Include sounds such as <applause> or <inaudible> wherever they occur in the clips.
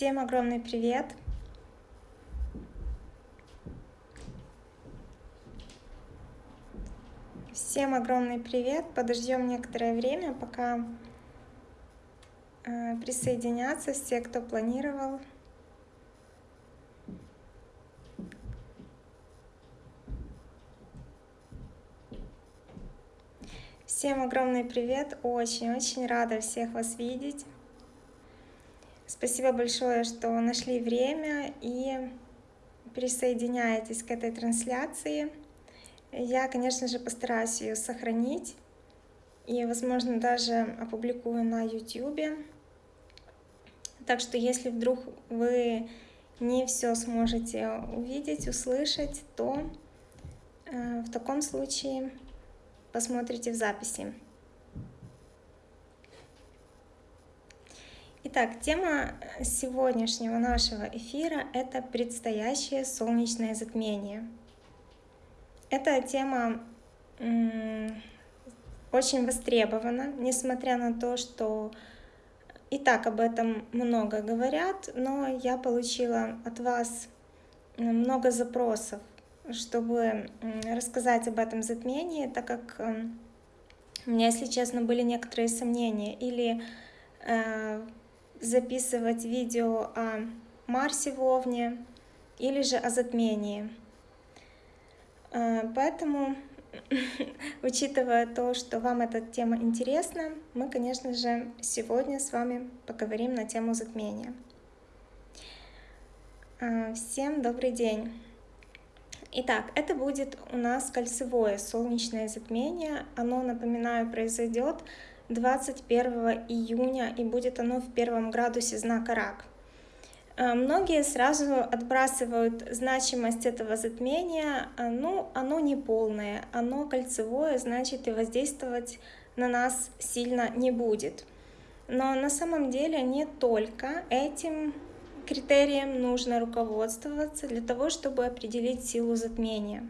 Всем огромный привет! Всем огромный привет! Подождем некоторое время, пока э, присоединятся все, кто планировал. Всем огромный привет! Очень-очень рада всех вас видеть. Спасибо большое, что нашли время и присоединяетесь к этой трансляции. Я, конечно же, постараюсь ее сохранить и, возможно, даже опубликую на YouTube. Так что, если вдруг вы не все сможете увидеть, услышать, то э, в таком случае посмотрите в записи. Итак, тема сегодняшнего нашего эфира — это предстоящее солнечное затмение. Эта тема очень востребована, несмотря на то, что и так об этом много говорят, но я получила от вас много запросов чтобы рассказать об этом затмении, так как эм, у меня, если честно, были некоторые сомнения. Или э, записывать видео о Марсе в Овне, или же о затмении. Э, поэтому, <laughs> учитывая то, что вам эта тема интересна, мы, конечно же, сегодня с вами поговорим на тему затмения. Э, всем добрый день! Итак, это будет у нас кольцевое солнечное затмение. Оно, напоминаю, произойдет 21 июня и будет оно в первом градусе знака Рак. Э, многие сразу отбрасывают значимость этого затмения, э, ну, оно не полное, оно кольцевое, значит и воздействовать на нас сильно не будет. Но на самом деле не только этим критерием нужно руководствоваться для того, чтобы определить силу затмения.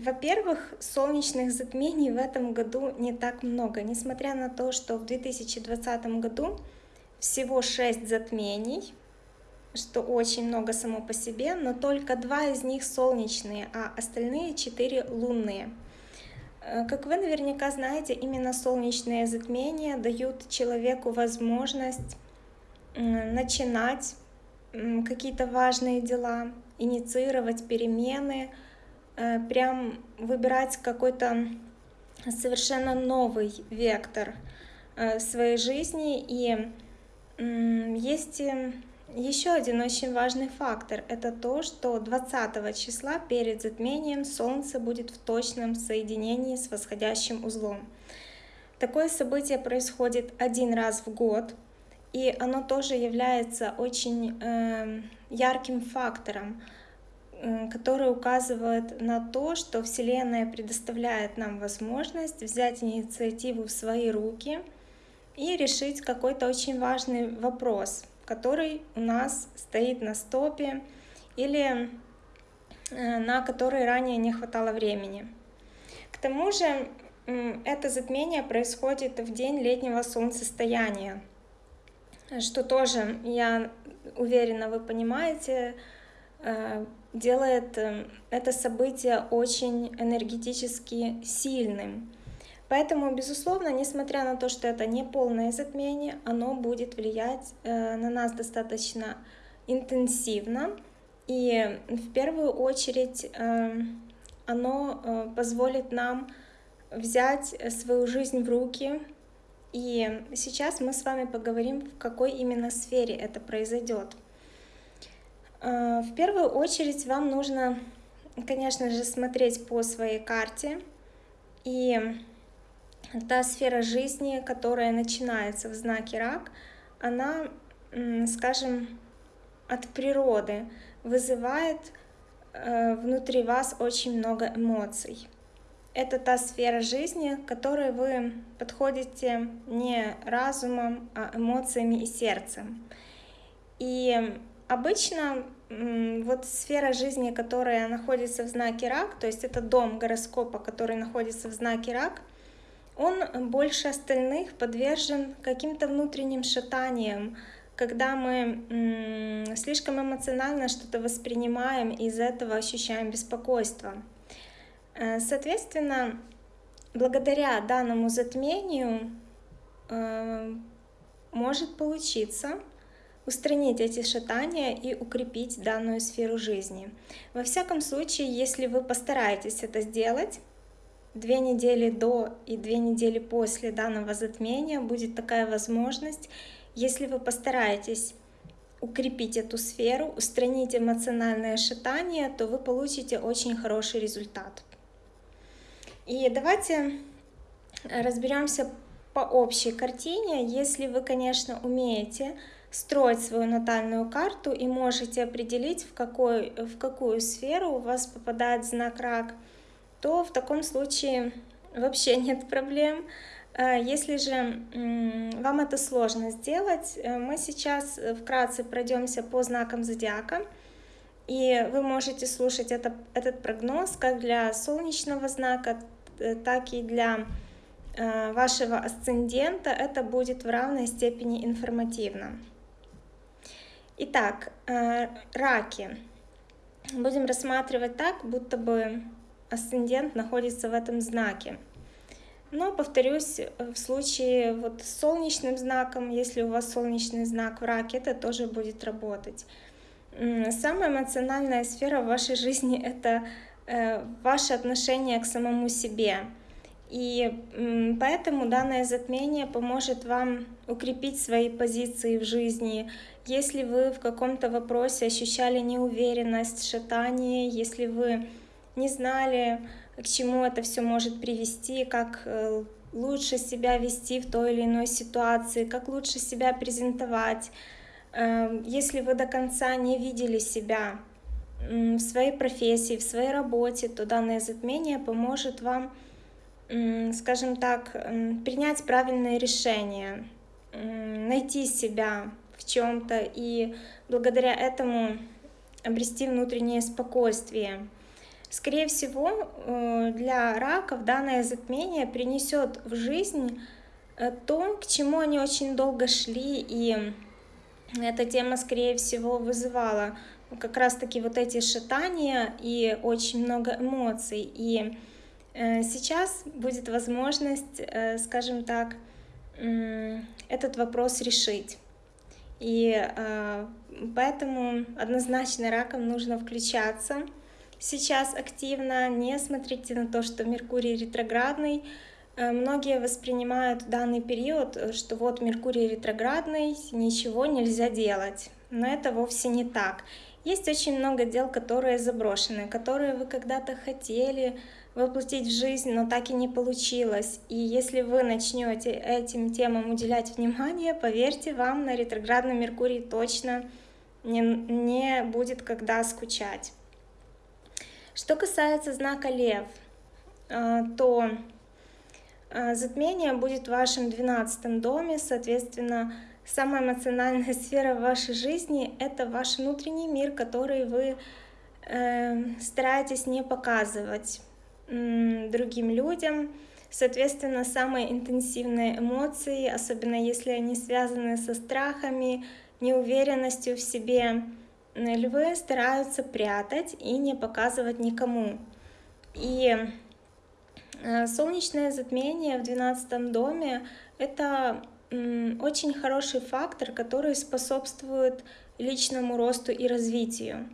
Во-первых, солнечных затмений в этом году не так много, несмотря на то, что в 2020 году всего 6 затмений, что очень много само по себе, но только два из них солнечные, а остальные четыре лунные. А, как вы наверняка знаете, именно солнечные затмения дают человеку возможность начинать какие-то важные дела, инициировать перемены, э, прям выбирать какой-то совершенно новый вектор э, своей жизни. И есть э, еще один очень важный фактор. Это то, что 20 числа перед затмением Солнце будет в точном соединении с восходящим узлом. Такое событие происходит один раз в год, и оно тоже является очень э, ярким фактором, э, который указывает на то, что Вселенная предоставляет нам возможность взять инициативу в свои руки и решить какой-то очень важный вопрос, который у нас стоит на стопе или э, на который ранее не хватало времени. К тому же это затмение происходит в день летнего солнцестояния, что тоже, я уверена, вы понимаете, э, делает э, это событие очень энергетически сильным. Поэтому, безусловно, несмотря на то, что это не полное затмение, оно будет влиять э, на нас достаточно интенсивно. И в первую очередь оно позволит нам взять свою жизнь в руки, и сейчас мы с вами поговорим, в какой именно сфере это произойдет. А, в первую очередь вам нужно, конечно же, смотреть по своей карте. И та сфера жизни, которая начинается в знаке рак, она, скажем, от природы вызывает э, внутри вас очень много эмоций это та сфера жизни, к которой вы подходите не разумом, а эмоциями и сердцем. И обычно вот сфера жизни, которая находится в знаке рак, то есть это дом гороскопа, который находится в знаке рак, он больше остальных подвержен каким-то внутренним шатаниям, когда мы слишком эмоционально что-то воспринимаем, и из этого ощущаем беспокойство. Э, соответственно, благодаря данному затмению э, может получиться устранить эти шатания и укрепить данную сферу жизни. Во всяком случае, если вы постараетесь это сделать, две недели до и две недели после данного затмения будет такая возможность, если вы постараетесь укрепить эту сферу, устранить эмоциональное шатание, то вы получите очень хороший результат. И давайте разберемся по общей картине. Если вы, конечно, умеете строить свою натальную карту и можете определить, в, какой, в какую сферу у вас попадает знак рак, то в таком случае вообще <laughs> нет проблем. А если же вам это сложно сделать, э, мы сейчас вкратце пройдемся по знакам зодиака, и вы можете слушать это, этот прогноз как для солнечного знака, э, так и для э, вашего асцендента. Это будет в равной степени информативно. Итак, э, раки. Будем рассматривать так, будто бы асцендент находится в этом знаке. Но, повторюсь, в случае вот с солнечным знаком, если у вас солнечный знак в раке, это тоже будет работать. Самая эмоциональная сфера в вашей жизни — это э, ваше отношение к самому себе. И поэтому данное затмение поможет вам укрепить свои позиции в жизни, если вы в каком-то вопросе ощущали неуверенность, шатание, если вы не знали, к чему это все может привести, как э, лучше себя вести в той или иной ситуации, как лучше себя презентовать, эм, если вы до конца не видели себя в своей профессии, в своей работе, то данное затмение поможет вам, скажем так, принять правильное решение, найти себя, в чем-то и благодаря этому обрести внутреннее спокойствие. Скорее всего, э, для раков данное затмение принесет в жизнь э, то, к чему они очень долго шли, и эта тема, скорее всего, вызывала как раз-таки вот эти шатания и очень много эмоций. И э, сейчас будет возможность, скажем так, этот вопрос решить. И э, поэтому однозначно раком нужно включаться сейчас активно. Не смотрите на то, что Меркурий ретроградный. Э, многие воспринимают данный период, что вот Меркурий ретроградный, ничего нельзя делать. Но это вовсе не так. Есть очень много дел, которые заброшены, которые вы когда-то хотели, воплотить в жизнь, но так и не получилось. И если вы начнете этим темам уделять внимание, поверьте, вам на ретроградном Меркурии точно не, не будет когда скучать. Что касается знака Лев, э, то э, затмение будет в вашем 12 доме, соответственно, самая эмоциональная <laughs> сфера вашей жизни — это ваш внутренний мир, который вы э, стараетесь не показывать другим людям. Соответственно, самые интенсивные эмоции, особенно если они связаны со страхами, неуверенностью в себе, львы стараются прятать и не показывать никому. И э, солнечное затмение в 12 доме — это очень хороший фактор, который способствует личному росту и развитию.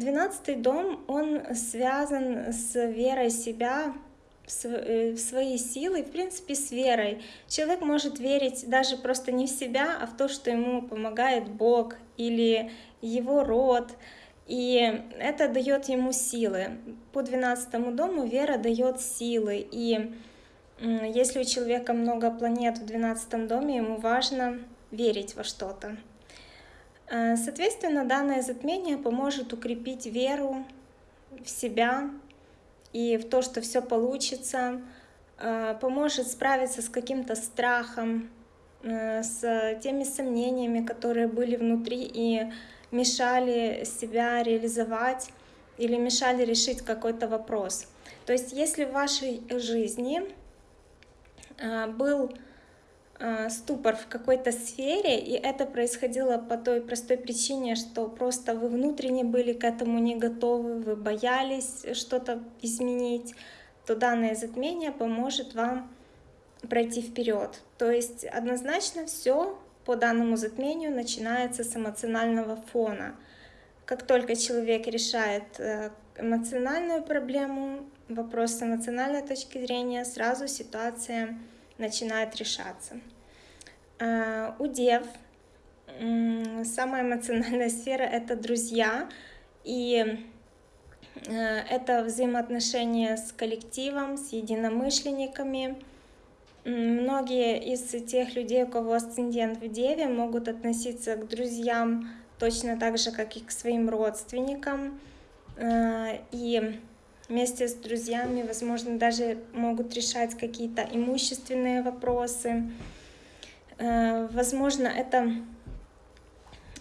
Двенадцатый дом, он связан с верой себя, э, в свои силы, в принципе, с верой. Человек может верить даже просто не в себя, а в то, что ему помогает Бог или его род. И это дает ему силы. По двенадцатому дому вера дает силы. И если у человека много планет в двенадцатом доме, ему важно верить во что-то. Э, соответственно, данное затмение поможет укрепить веру в себя и в то, что все получится, э, поможет справиться с каким-то страхом, э, с теми сомнениями, которые были внутри и мешали себя реализовать или мешали решить какой-то вопрос. То есть если в вашей жизни был ступор в какой-то сфере, и это происходило по той простой причине, что просто вы внутренне были к этому не готовы, вы боялись что-то изменить, то данное затмение поможет вам пройти вперед. То есть однозначно все по данному затмению начинается с эмоционального фона. Как только человек решает э, эмоциональную проблему, вопрос с эмоциональной точки зрения, сразу ситуация начинает решаться. Э, у дев самая эмоциональная <laughs> сфера — это друзья, и э, это взаимоотношения с коллективом, с единомышленниками, Многие из тех людей, у кого асцендент в Деве, могут относиться к друзьям точно так же, как и к своим родственникам. Э, и вместе с друзьями, возможно, даже могут решать какие-то имущественные вопросы. Э, возможно, это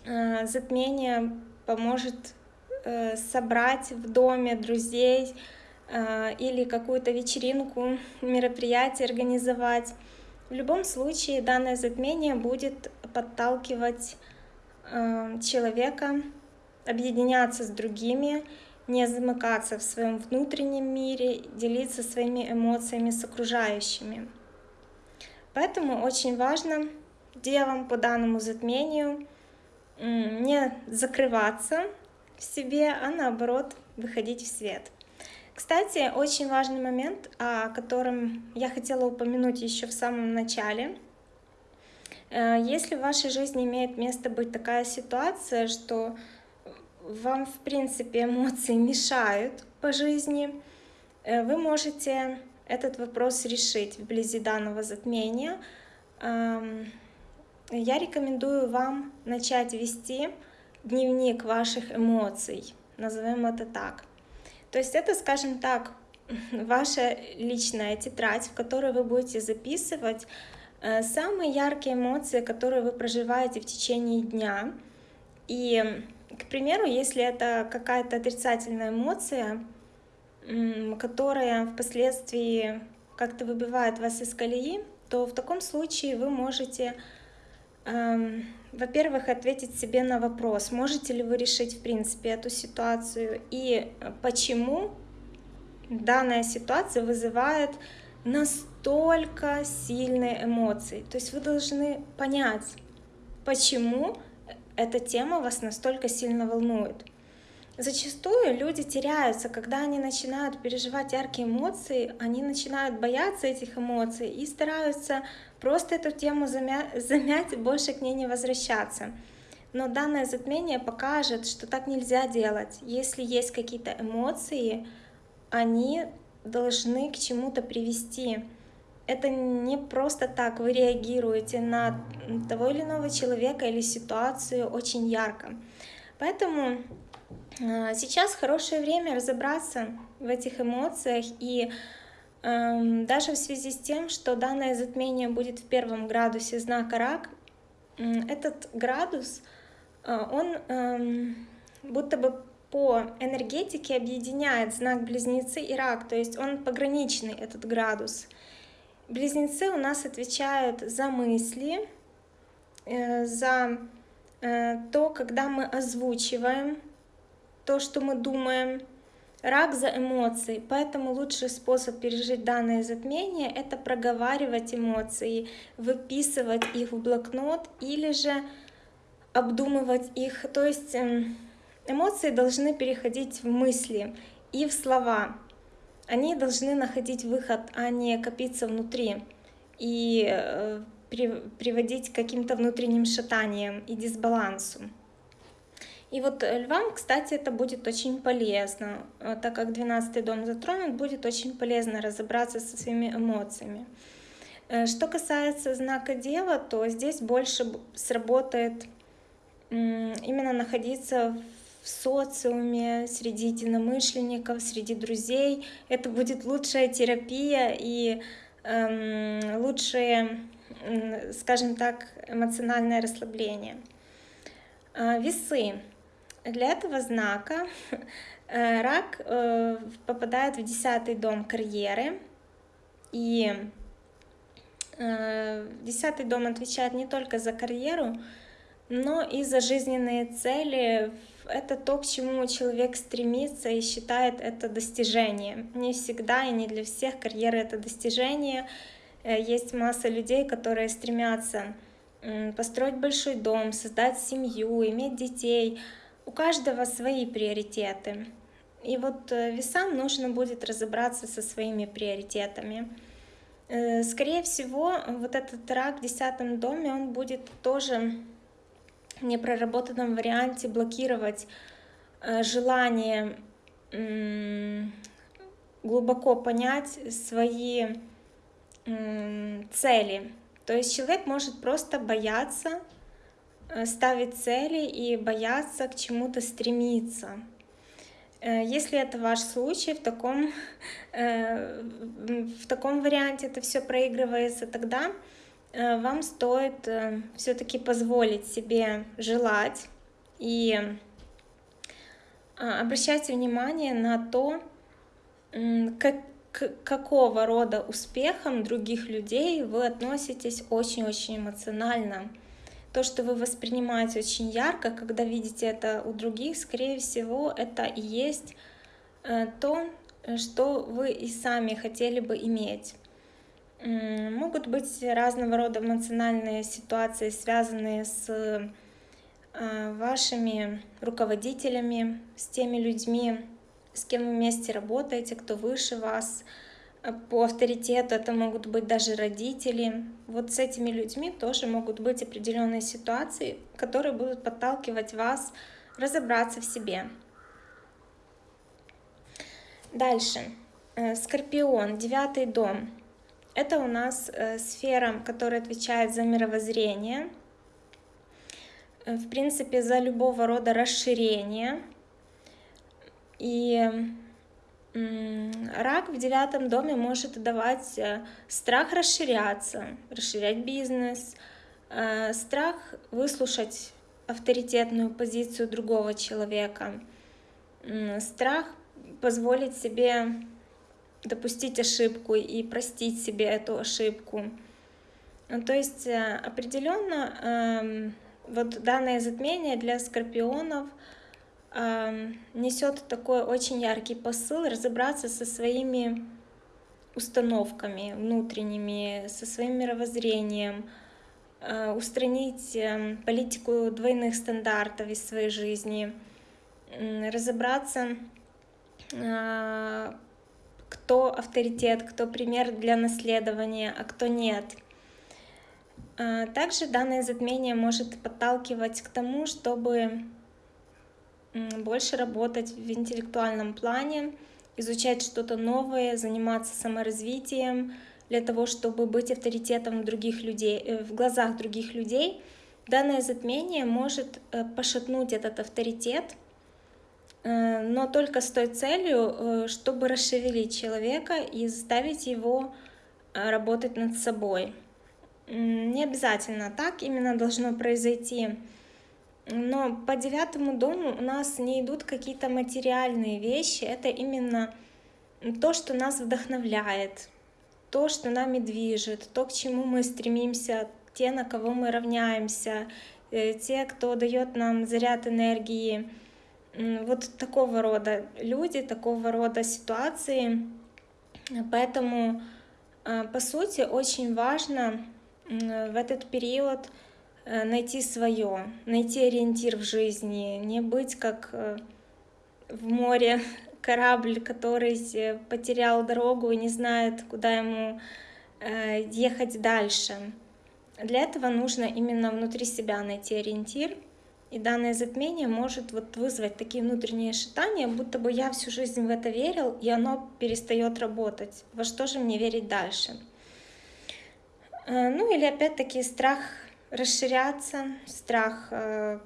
э, затмение поможет собрать в доме друзей, Э, или какую-то вечеринку, мероприятие организовать. В любом случае данное затмение будет подталкивать э, человека объединяться с другими, не замыкаться в своем внутреннем мире, делиться своими эмоциями с окружающими. Поэтому очень важно девам по данному затмению не закрываться в себе, а наоборот выходить в свет. Кстати, очень важный момент, о котором я хотела упомянуть еще в самом начале. Э, если в вашей жизни имеет место быть такая ситуация, что вам, в принципе, эмоции мешают по жизни, э, вы можете этот вопрос решить вблизи данного затмения. Я рекомендую вам начать вести дневник ваших эмоций, назовем это так. То есть это, скажем так, <laughs> ваша личная тетрадь, в которой вы будете записывать э, самые яркие эмоции, которые вы проживаете в течение дня. И, к примеру, если это какая-то отрицательная эмоция, которая впоследствии как-то выбивает вас из колеи, то в таком случае вы можете Эм, во-первых, ответить себе на вопрос, можете ли вы решить, в принципе, эту ситуацию и почему данная ситуация вызывает настолько сильные эмоции. То есть вы должны понять, почему эта тема вас настолько сильно волнует. Зачастую люди теряются, когда они начинают переживать яркие эмоции, они начинают бояться этих эмоций и стараются просто эту тему замять, <laughs> замять и больше к ней не возвращаться. Но данное затмение покажет, что так нельзя делать. Если есть какие-то эмоции, они должны к чему-то привести. Это не просто так вы реагируете на того или иного человека или ситуацию очень ярко. Поэтому а, сейчас хорошее время разобраться в этих эмоциях и эм, даже в связи с тем, что данное затмение будет в первом градусе знака рак, этот градус, э, он эм, будто бы по энергетике объединяет знак Близнецы и Рак, то есть он пограничный, этот градус. Близнецы у нас отвечают за мысли, э, за э, то, когда мы озвучиваем то, что мы думаем. Рак за эмоции, поэтому лучший способ пережить данное затмение — это проговаривать эмоции, выписывать их в блокнот или же обдумывать их. То есть эм, эмоции должны переходить в мысли и в слова. Они должны находить выход, а не копиться внутри и э, приводить к каким-то внутренним шатаниям и дисбалансу. И вот э, львам, кстати, это будет очень полезно, э, так как 12 дом затронут, будет очень полезно разобраться со своими эмоциями. Что касается знака Дева, то здесь больше сработает именно находиться в социуме, среди единомышленников, среди друзей. Это будет лучшая терапия и эм, лучшее, скажем так, эмоциональное расслабление. Весы. Для этого знака <laughs> э, рак э, попадает в десятый дом карьеры, и Десятый дом отвечает не только за карьеру, но и за жизненные цели. Это то, к чему человек стремится и считает это достижением. Не всегда и не для всех карьера — это достижение. Э, есть масса людей, которые стремятся построить большой дом, создать семью, иметь детей. У каждого свои приоритеты. И вот э, весам нужно будет разобраться со своими приоритетами. Э, скорее всего, вот этот рак в десятом доме, он будет тоже непроработанном варианте блокировать э, желание глубоко понять свои цели. То есть человек может просто бояться ставить цели и бояться к чему-то стремиться. Э, если это ваш случай, в таком, <laughs> э, в таком варианте это все проигрывается, тогда э, вам стоит все-таки позволить себе желать и обращайте внимание на то, как, к какого рода успехам других людей вы относитесь очень-очень эмоционально то, что вы воспринимаете очень ярко, когда видите это у других, скорее всего, это и есть э, то, что вы и сами хотели бы иметь. Могут быть разного рода эмоциональные ситуации, связанные с э, вашими руководителями, с теми людьми, с кем вы вместе работаете, кто выше вас, по авторитету это могут быть даже родители. Вот с этими людьми тоже могут быть определенные ситуации, которые будут подталкивать вас разобраться в себе. Дальше. Э, Скорпион, девятый дом. Это у нас э, сфера, которая отвечает за мировоззрение, э, в принципе, за любого рода расширение. И Рак в девятом доме может давать э, страх расширяться, расширять бизнес, страх выслушать авторитетную позицию другого человека, страх позволить себе допустить ошибку и простить себе эту ошибку. То есть э, определенно эм, вот данное затмение для скорпионов — несет такой очень яркий посыл разобраться со своими установками внутренними, со своим мировоззрением, э, устранить эм, политику двойных стандартов из своей жизни, разобраться, э, кто авторитет, кто пример для наследования, а кто нет. Э, также данное затмение может подталкивать к тому, чтобы больше работать в интеллектуальном плане, изучать что-то новое, заниматься саморазвитием для того, чтобы быть авторитетом других людей, э, в глазах других людей. Данное затмение может э, пошатнуть этот авторитет, но только с той целью, чтобы расшевелить человека и заставить его работать над собой. Не обязательно так именно должно произойти но по девятому дому у нас не идут какие-то материальные вещи, это именно то, что нас вдохновляет, то, что нами движет, то, к чему мы стремимся, те, на кого мы равняемся, э, те, кто дает нам заряд энергии. Вот такого рода люди, такого рода ситуации. Поэтому, э, по сути, очень важно в этот период Э, найти свое, найти ориентир в жизни, не быть как э, в море <laughs> корабль, который э, потерял дорогу и не знает, куда ему ехать дальше. Для этого нужно именно внутри себя найти ориентир, и данное затмение может вот вызвать такие внутренние шатания, будто бы я всю жизнь в это верил, и оно перестает работать. Во что же мне верить дальше? Ну или опять-таки страх расширяться, страх. Э,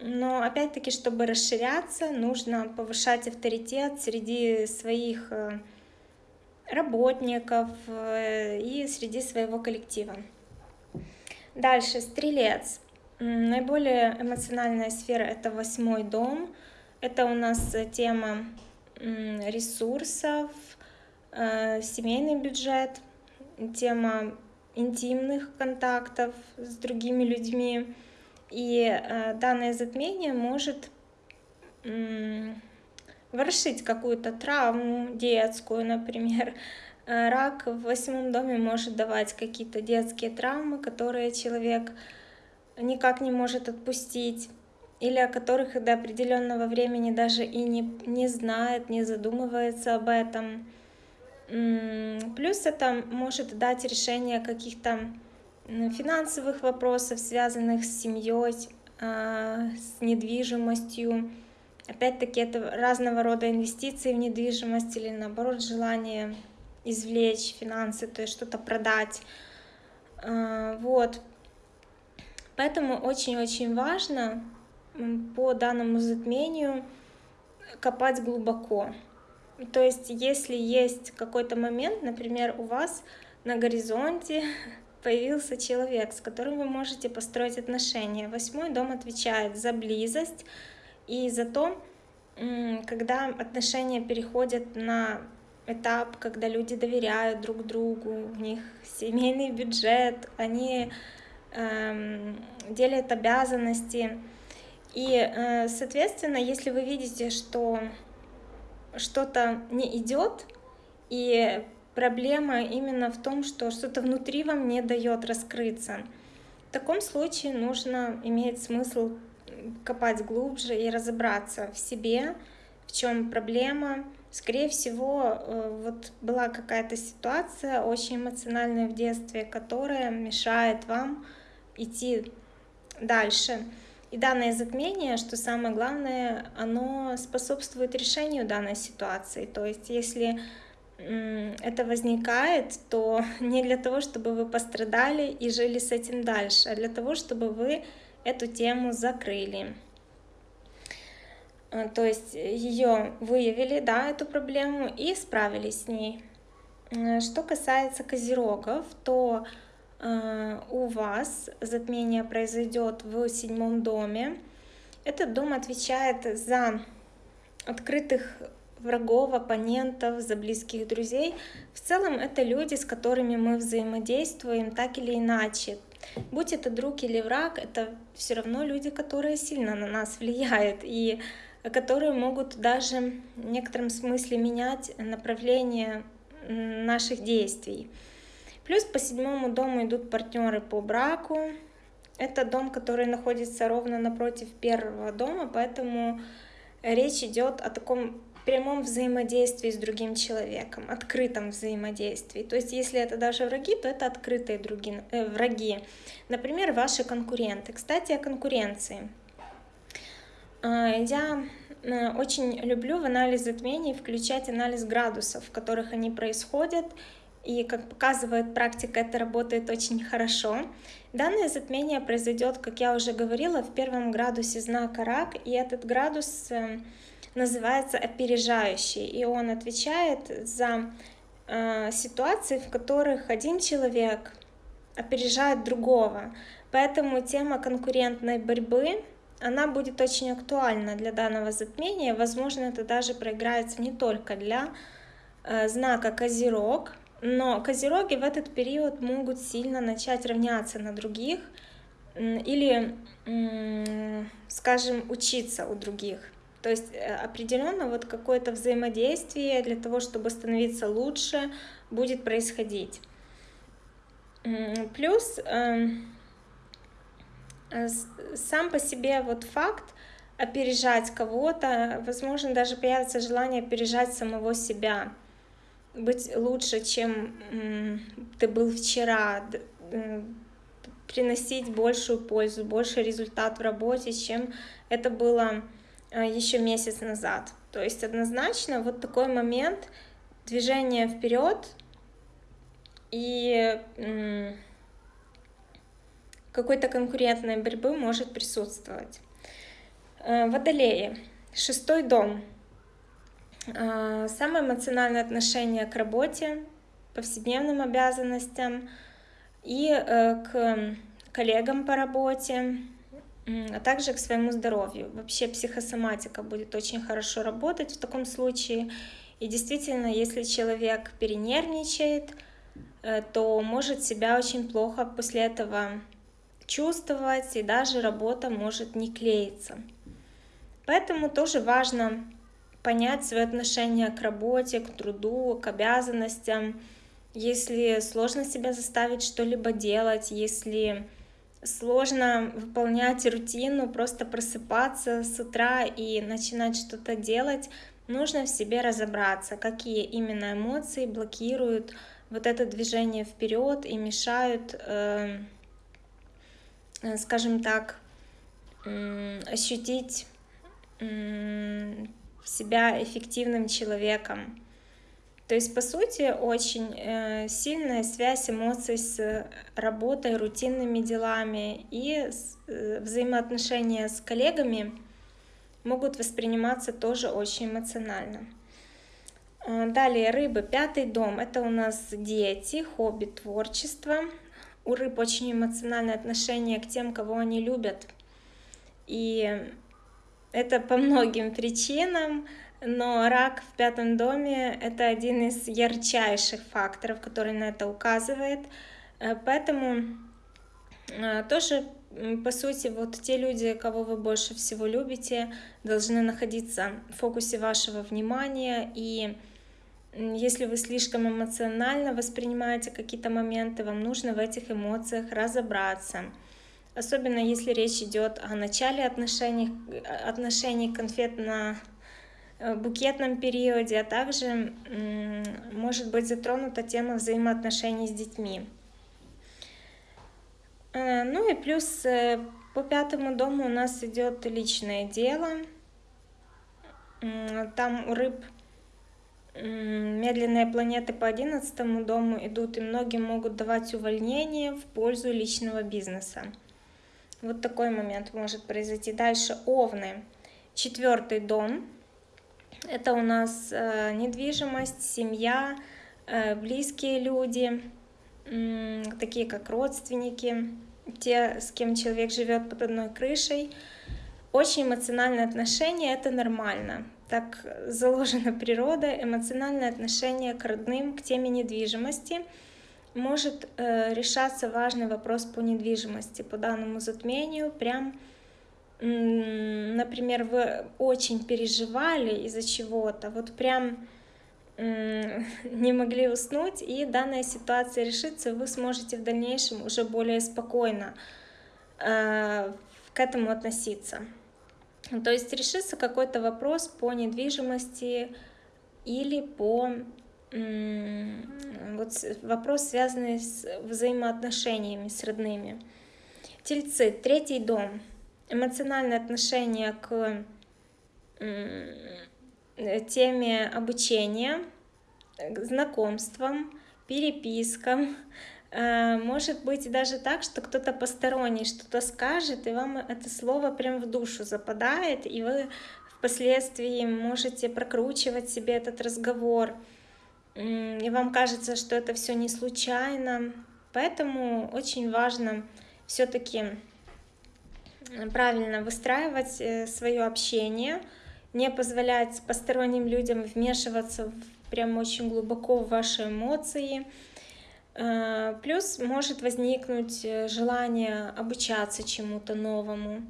но опять-таки, чтобы расширяться, нужно повышать авторитет среди своих э, работников э, и среди своего коллектива. Дальше, стрелец. Наиболее эмоциональная сфера — это восьмой дом. Это у нас тема ресурсов, семейный бюджет, тема интимных контактов с другими людьми. И э, данное затмение может ворошить какую-то травму детскую, например. Э, рак в восьмом доме может давать какие-то детские травмы, которые человек никак не может отпустить или о которых до определенного времени даже и не, не знает, не задумывается об этом. Плюс это может дать решение каких-то финансовых вопросов, связанных с семьей, а, с недвижимостью. Опять-таки это разного рода инвестиции в недвижимость или наоборот желание извлечь финансы, то есть что-то продать. А, вот. Поэтому очень-очень важно по данному затмению копать глубоко. То есть, если есть какой-то момент, например, у вас на горизонте <laughs> появился человек, с которым вы можете построить отношения. Восьмой дом отвечает за близость и за то, когда отношения переходят на этап, когда люди доверяют друг другу, у них семейный бюджет, они делят обязанности. И, э, соответственно, если вы видите, что что-то не идет, и проблема именно в том, что что-то внутри вам не дает раскрыться, в таком случае нужно иметь смысл копать глубже и разобраться в себе, в чем проблема. Скорее всего, э, вот была какая-то ситуация очень эмоциональная в детстве, которая мешает вам идти дальше. И данное затмение, что самое главное, оно способствует решению данной ситуации. То есть если это возникает, то <laughs> не для того, чтобы вы пострадали и жили с этим дальше, а для того, чтобы вы эту тему закрыли. А, то есть ее выявили, да, эту проблему и справились с ней. Что касается козерогов, то Э, у вас затмение произойдет в седьмом доме. Этот дом отвечает за открытых врагов, оппонентов, за близких друзей. В целом это люди, с которыми мы взаимодействуем так или иначе. Будь это друг или враг, это все равно люди, которые сильно на нас влияют и которые могут даже в некотором смысле менять направление наших действий. Плюс по седьмому дому идут партнеры по браку. Это дом, который находится ровно напротив первого дома, поэтому речь идет о таком прямом взаимодействии с другим человеком, открытом взаимодействии. То есть, если это даже враги, то это открытые други, э, враги. Например, ваши конкуренты. Кстати, о конкуренции. А, я э, очень люблю в анализ затмений включать анализ градусов, в которых они происходят, и, как показывает практика, это работает очень хорошо. Данное затмение произойдет, как я уже говорила, в первом градусе знака Рак, и этот градус э, называется опережающий, и он отвечает за э, ситуации, в которых один человек опережает другого. Поэтому тема конкурентной борьбы она будет очень актуальна для данного затмения. Возможно, это даже проиграется не только для э, знака Козерог, но козероги в этот период могут сильно начать равняться на других или, скажем, учиться у других. То есть э, определенно вот какое-то взаимодействие для того, чтобы становиться лучше, будет происходить. Плюс эм, сам по себе вот факт опережать кого-то, возможно, даже появится желание опережать самого себя быть лучше, чем ты был вчера, приносить большую пользу, больше результат в работе, чем это было а, еще месяц назад. То есть однозначно вот такой момент движения вперед и какой-то конкурентной борьбы может присутствовать. Э, водолеи. Шестой дом. А, самое эмоциональное отношение к работе, повседневным обязанностям и э, к коллегам по работе, а также к своему здоровью. Вообще психосоматика будет очень хорошо работать в таком случае. И действительно, если человек перенервничает, э, то может себя очень плохо после этого чувствовать, и даже работа может не клеиться. Поэтому тоже важно понять свое отношение к работе, к труду, к обязанностям. Если сложно себя заставить что-либо делать, если сложно выполнять рутину, просто просыпаться с утра и начинать что-то делать, нужно в себе разобраться, какие именно эмоции блокируют вот это движение вперед и мешают, э, э, скажем так, ощутить себя эффективным человеком. То есть, по сути, очень э, сильная связь эмоций с работой, рутинными делами и э, взаимоотношения с коллегами могут восприниматься тоже очень эмоционально. Э, далее рыбы, пятый дом, это у нас дети, хобби, творчество. У рыб очень эмоциональное отношение к тем, кого они любят. И это по многим причинам, но рак в пятом доме — это один из ярчайших факторов, который на это указывает. Э, поэтому э, тоже, по сути, вот те люди, кого вы больше всего любите, должны находиться в фокусе вашего внимания. И если вы слишком эмоционально воспринимаете какие-то моменты, вам нужно в этих эмоциях разобраться — особенно если речь идет о начале отношений, отношений конфетно э, периоде, а также может быть затронута тема взаимоотношений с детьми. Э, ну и плюс э, по пятому дому у нас идет личное дело. Там у рыб медленные планеты по одиннадцатому дому идут, и многим могут давать увольнение в пользу личного бизнеса. Вот такой момент может произойти. Дальше овны. Четвертый дом. Это у нас э, недвижимость, семья, э, близкие люди, такие как родственники, те, с кем человек живет под одной крышей. Очень эмоциональное отношение, это нормально. Так заложена природа, эмоциональное отношение к родным, к теме недвижимости – может э, решаться важный вопрос по недвижимости, по данному затмению, прям, например, вы очень переживали из-за чего-то, вот прям <laughs> не могли уснуть, и данная ситуация решится, вы сможете в дальнейшем уже более спокойно э, к этому относиться. То есть решится какой-то вопрос по недвижимости или по вот вопрос, связанный с взаимоотношениями с родными. Тельцы, третий дом, эмоциональное отношение к теме обучения, знакомствам, перепискам. Э, может быть даже так, что кто-то посторонний что-то скажет, и вам это слово прям в душу западает, и вы впоследствии можете прокручивать себе этот разговор и вам кажется, что это все не случайно. Поэтому очень важно все-таки правильно выстраивать э, свое общение, не позволять посторонним людям вмешиваться прям очень глубоко в ваши эмоции. Э, плюс может возникнуть э, желание обучаться чему-то новому,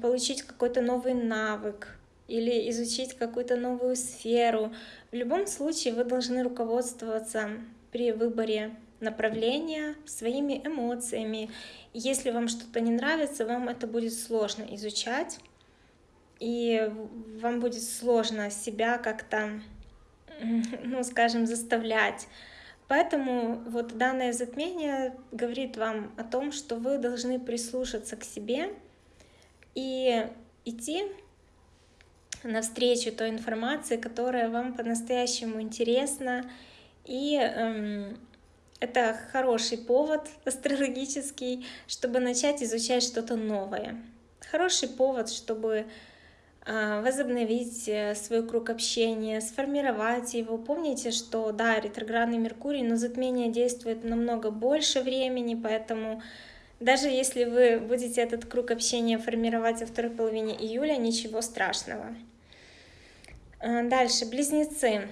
получить какой-то новый навык, или изучить какую-то новую сферу. В любом случае вы должны руководствоваться при выборе направления своими эмоциями. Если вам что-то не нравится, вам это будет сложно изучать, и вам будет сложно себя как-то, ну, скажем, заставлять. Поэтому вот данное затмение говорит вам о том, что вы должны прислушаться к себе и идти навстречу той информации, которая вам по-настоящему интересна. И эм, это хороший повод <laughs> астрологический, чтобы начать изучать что-то новое. Хороший повод, чтобы э, возобновить свой круг общения, сформировать его. Помните, что да, ретроградный Меркурий, но затмение действует намного больше времени, поэтому даже если вы будете этот круг общения формировать во второй половине июля, ничего страшного. Э, дальше, близнецы.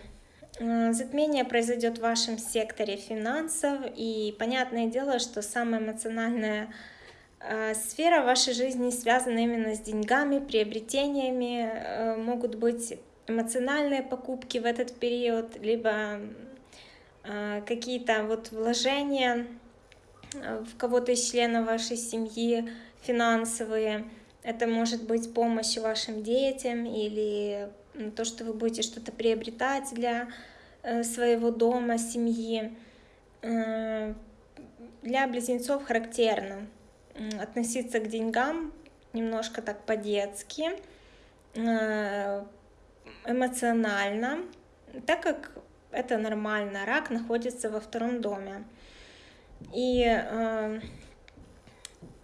Э, затмение произойдет в вашем секторе финансов, и понятное дело, что самая эмоциональная э, сфера вашей жизни связана именно с деньгами, приобретениями, могут быть эмоциональные покупки в этот период, либо какие-то вот вложения в кого-то из членов вашей семьи, финансовые. Это может быть помощь вашим детям или то, что вы будете что-то приобретать для э, своего дома, семьи. Э, для близнецов характерно относиться к деньгам немножко так по-детски, э, эмоционально, так как это нормально, рак находится во втором доме. И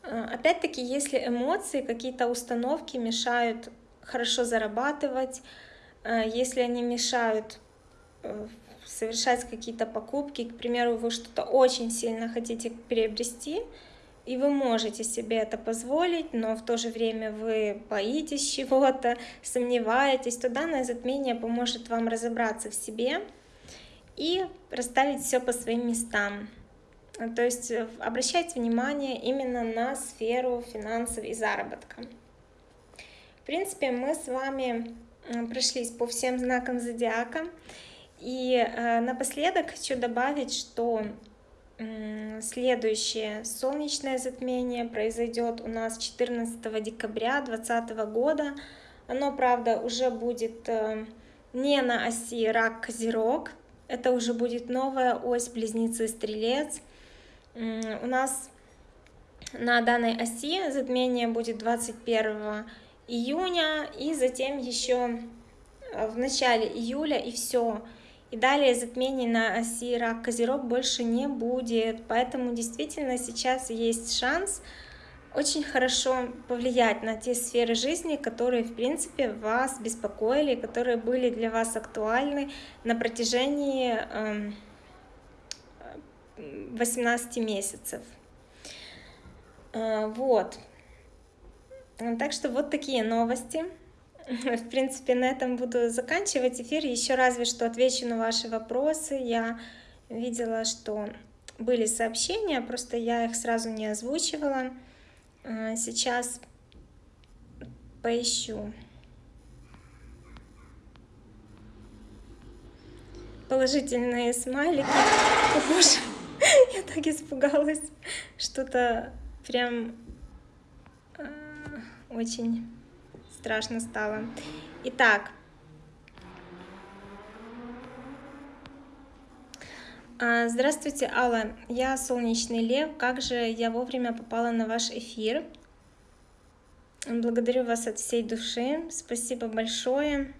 опять-таки, если эмоции, какие-то установки мешают хорошо зарабатывать, э, если они мешают э, совершать какие-то покупки, к примеру, вы что-то очень сильно хотите приобрести, и вы можете себе это позволить, но в то же время вы боитесь чего-то, <laughs> сомневаетесь, то данное затмение поможет вам разобраться в себе и расставить все по своим местам. То есть э, обращайте внимание именно на сферу финансов и заработка. В принципе, мы с вами прошлись по всем знакам зодиака. И э, напоследок хочу добавить, что следующее солнечное затмение произойдет у нас 14 декабря 2020 года. Оно, правда, уже будет э, не на оси рак-козерог, это уже будет новая ось близнецы-стрелец. У нас на данной оси затмение будет 21 июня, и затем еще э, в начале июля, и все. И далее затмений на оси рак козерог больше не будет, поэтому действительно сейчас есть шанс очень хорошо повлиять на те сферы жизни, которые, в принципе, вас беспокоили, которые были для вас актуальны на протяжении 18 эм, месяцев. Э, вот. Так что вот такие новости. <laughs> В принципе, на этом буду заканчивать эфир. Еще разве что отвечу на ваши вопросы. Я видела, что были сообщения, просто я их сразу не озвучивала. А, сейчас поищу. Положительные смайлики. О, боже, я так испугалась. Что-то прям очень страшно стало. Итак, а, Здравствуйте, Алла. Я Солнечный Лев. Как же я вовремя попала на ваш эфир? Благодарю вас от всей души. Спасибо большое.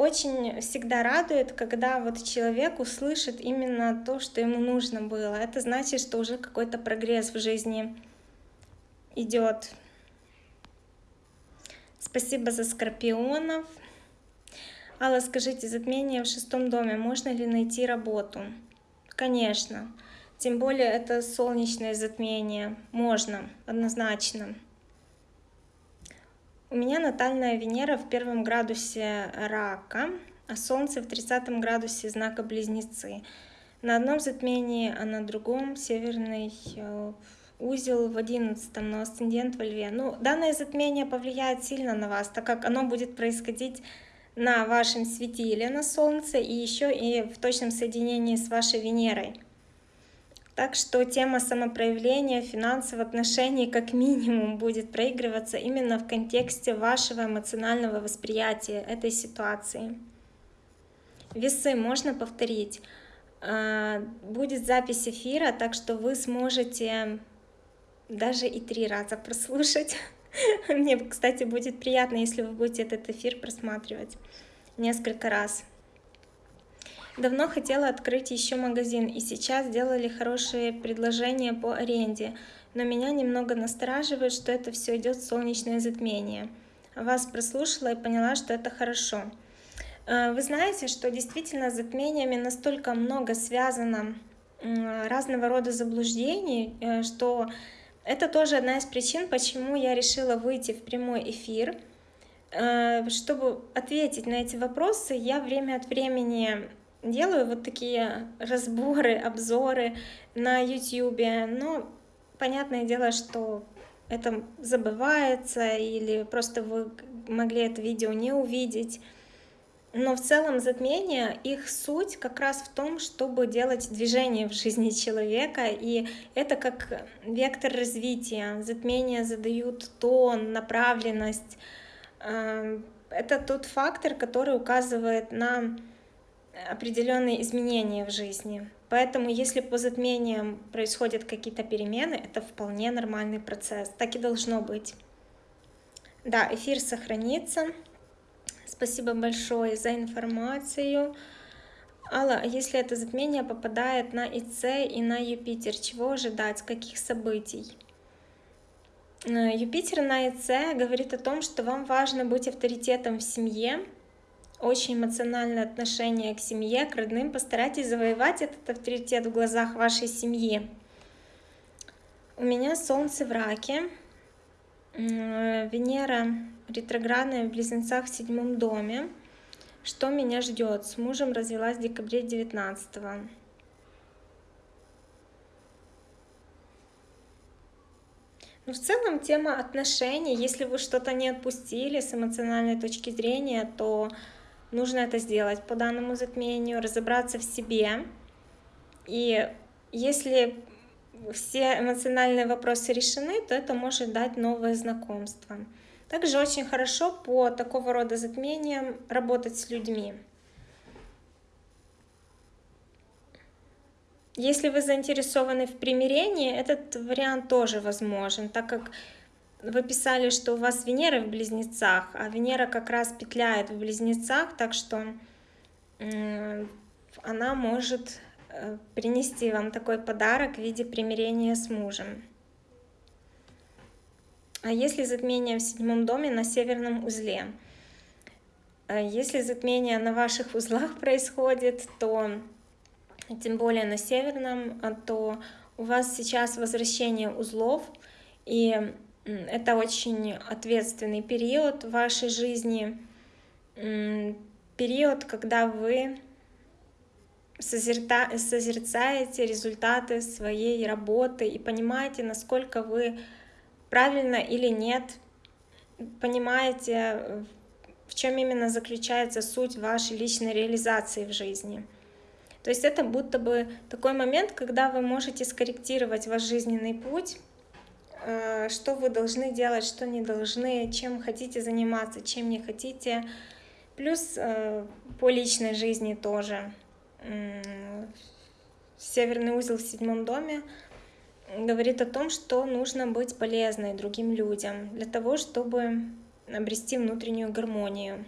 Очень всегда радует, когда вот человек услышит именно то, что ему нужно было. Это значит, что уже какой-то прогресс в жизни идет. Спасибо за скорпионов. Алла, скажите, затмение в шестом доме, можно ли найти работу? Конечно. Тем более это солнечное затмение. Можно, однозначно. У меня натальная Венера в первом градусе рака, а Солнце в 30 градусе знака Близнецы. На одном затмении, а на другом северный э, узел в одиннадцатом, но асцендент во льве. Ну, данное затмение повлияет сильно на вас, так как оно будет происходить на вашем светиле на Солнце и еще и в точном соединении с вашей Венерой. Так что тема самопроявления, финансовых отношений как минимум будет проигрываться именно в контексте вашего эмоционального восприятия этой ситуации. Весы можно повторить. А, будет запись эфира, так что вы сможете даже и три раза прослушать. <laughs> Мне, кстати, будет приятно, если вы будете этот эфир просматривать несколько раз. Давно хотела открыть еще магазин, и сейчас сделали хорошие предложения по аренде, но меня немного настораживает, что это все идет солнечное затмение. Вас прослушала и поняла, что это хорошо. Э, вы знаете, что действительно с затмениями настолько много связано разного рода заблуждений, э, что это тоже одна из причин, почему я решила выйти в прямой эфир, Э, чтобы ответить на эти вопросы, я время от времени делаю вот такие разборы, обзоры на YouTube, но понятное дело, что это забывается или просто вы могли это видео не увидеть. Но в целом затмения, их суть как раз в том, чтобы делать движение в жизни человека, и это как вектор развития. Затмения задают тон, направленность. Эм, это тот фактор, который указывает на определенные изменения в жизни. Поэтому если по затмениям происходят какие-то перемены, это вполне нормальный процесс. Так и должно быть. Да, эфир сохранится. Спасибо большое за информацию. Алла, а если это затмение попадает на ИЦ и на Юпитер, чего ожидать, каких событий? Э, Юпитер на ИЦ говорит о том, что вам важно быть авторитетом в семье, очень эмоциональное отношение к семье, к родным. Постарайтесь завоевать этот авторитет в глазах вашей семьи. У меня Солнце в раке, Венера ретроградная в Близнецах в седьмом доме. Что меня ждет? С мужем развелась в декабре 19 -го. Ну, в целом тема отношений, если вы что-то не отпустили с эмоциональной точки зрения, то нужно это сделать по данному затмению, разобраться в себе. И если все эмоциональные вопросы решены, то это может дать новое знакомство. Также очень хорошо по такого рода затмениям работать с людьми. Если вы заинтересованы в примирении, этот вариант тоже возможен, так как вы писали, что у вас Венера в Близнецах, а Венера как раз петляет в Близнецах, так что она может э, принести вам такой подарок в виде примирения с мужем. А если затмение в седьмом доме на северном узле? Э, если затмение на ваших <laughs> узлах происходит, то тем более на северном, а то у вас сейчас возвращение узлов, и это очень ответственный период в вашей жизни, период, когда вы созерцаете результаты своей работы и понимаете, насколько вы правильно или нет, понимаете, в чем именно заключается суть вашей личной реализации в жизни. То есть это будто бы такой момент, когда вы можете скорректировать ваш жизненный путь, что вы должны делать, что не должны, чем хотите заниматься, чем не хотите. Плюс э, по личной жизни тоже. Северный узел в седьмом доме говорит о том, что нужно быть полезной другим людям для того, чтобы обрести внутреннюю гармонию.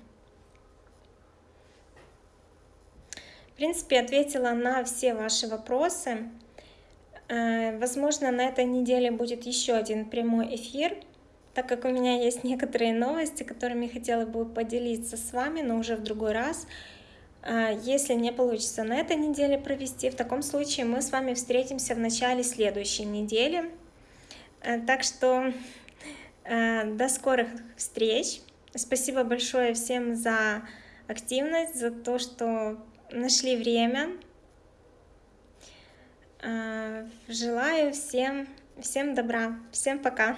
В принципе, ответила на все ваши вопросы. Э, возможно, на этой неделе будет еще один прямой эфир, так как у меня есть <laughs> некоторые новости, которыми хотела бы поделиться с вами, но уже в другой раз. Э, если не получится на этой неделе провести, в таком случае мы с вами встретимся в начале следующей недели. Э, так что до скорых встреч. Спасибо большое всем за активность, за то, что нашли время. А, желаю всем, всем добра. Всем пока.